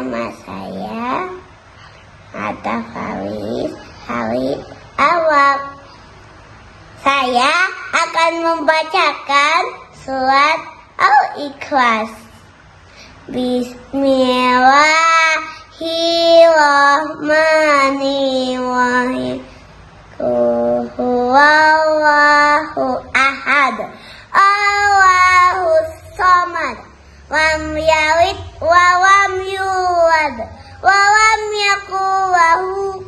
saya Atta Faris Halid Awak. Saya akan membacakan surat Al-Ikhlas. Bismillahirrahmanirrahim. Huwallahu ahad. Allahu samad. Lam lam yakul lahu